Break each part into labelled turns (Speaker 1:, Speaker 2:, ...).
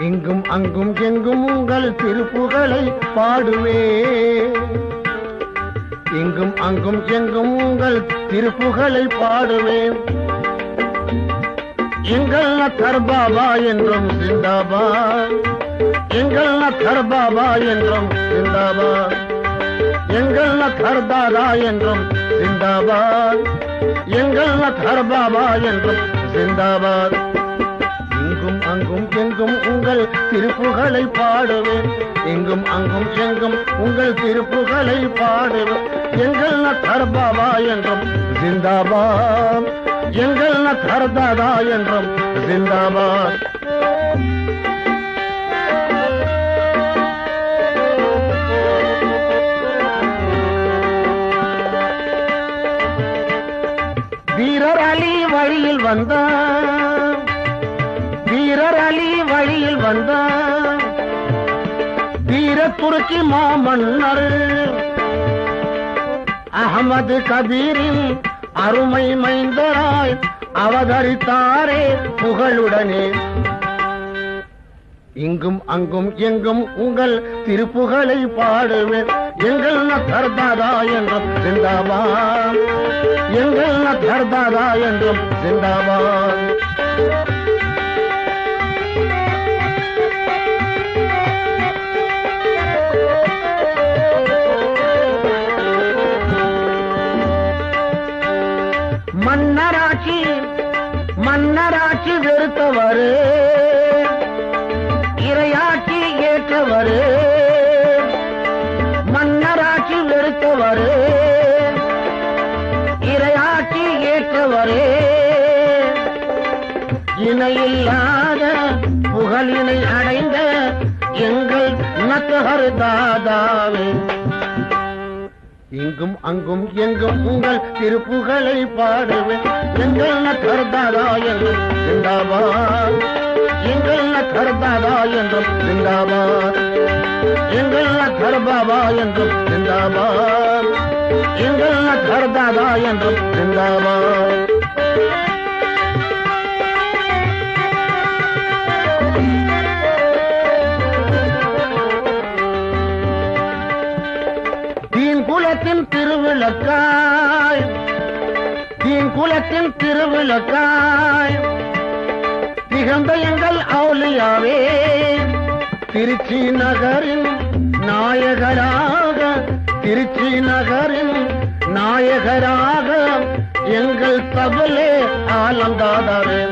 Speaker 1: இங்கும் அங்கும் எங்கும் உங்கள் திருப்புகளை பாடுவே. இங்கும் அங்கும் எங்கும் உங்கள் திருப்புகளை பாடுவேன் எங்கள் நத்தர் பாபா என்றும் சிந்தாபா எங்கள் நத்தர் பாபா என்றும் சிந்தாபா எங்கள் நத்தர் என்றும் சிந்தாபாத். எங்கள் நத்தர் என்றும் சிந்தாபாத். இங்கும் அங்கும் எங்கும் உங்கள் திருப்புகளை பாடுவேன். இங்கும் அங்கும் எங்கும் உங்கள் திருப்புகளை பாடுவேன். எங்கள் நத்தர் என்றும் ஜிந்தாபாத் எங்கள் நத்தர் என்றும் ஜிந்தாபாத் வழியில் வந்தான். வீரர் அலி வழியில் வந்தான். வீர துருக்கி மாமன்னர். அகமது கபீரின் அருமை மைந்தராய் அவதரித்தாரே புகழுடனே. இங்கும் அங்கும் எங்கும் உங்கள் திருப்புகளை பாடுவேன். எங்கள் நர்தாதா என்றும் சிந்தாபாத் எங்கள் நர்தாதா என்றும் சிந்தாபாத் மன்னராட்சி மன்னராட்சி வெறுத்தவரே. இணையில்லாத புகழினை அடைந்த எங்கள் நத்தகர் தாதாவே. இங்கும் அங்கும் எங்கும் உங்கள் திருப்புகளை பாடுவேன் எங்கள் நத்தர் தாதா என்றும் சிந்தாபாத் எங்கள் நத்தர் தாதா என்றும் சிந்தாபாத் எங்கள் நத்தர் பாபா என்றும் சிந்தாபாத் எங்கள் நத்தர் தாதா என்றும் சிந்தாபாத் தீன் குலத்தின் திருவிளக்காய். தீன் குலத்தின் திருவிளக்காய். திகழ்ந்த எங்கள் அவுலியாவே திருச்சி நகரின் நாயகராக திருச்சி நகரின் நாயகராக எங்கள் தவலே ஆலந்தாதாரே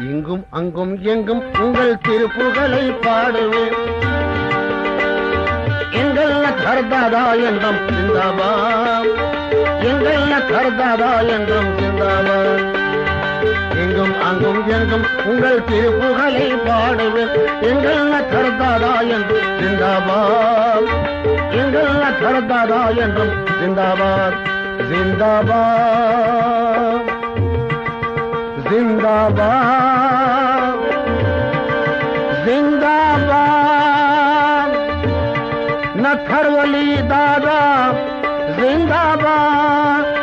Speaker 1: இங்கும் அங்கும் எங்கும் உங்கள் திருப்புகளை பாடுவேன். கர்தாதா என்றும் சிந்தாபாம் எங்கள்ல கர்தாதா என்றும் சிந்தாபாம் எங்கும் அங்கும் எங்கும் உங்கள் திருப்புகளை பாடுவேன். எங்கள்ல கர்தாதா என்றும் சிந்தாபாம் எங்கள்ல கர்தாதா என்றும் சிந்தாபாத் ஜிந்தாபாத் ஜிந்தாபாத் नथरवली दादा जिंदाबाद।